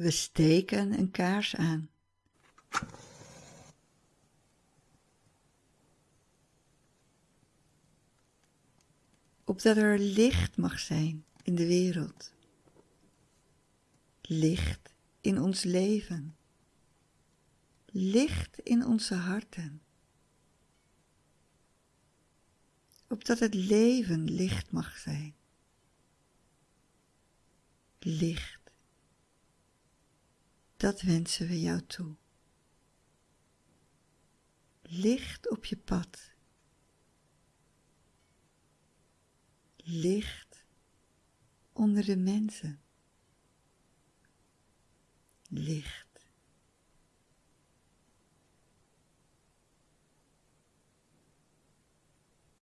We steken een kaars aan. Opdat er licht mag zijn in de wereld. Licht in ons leven. Licht in onze harten. Opdat het leven licht mag zijn. Licht. Dat wensen we jou toe. Licht op je pad. Licht onder de mensen. Licht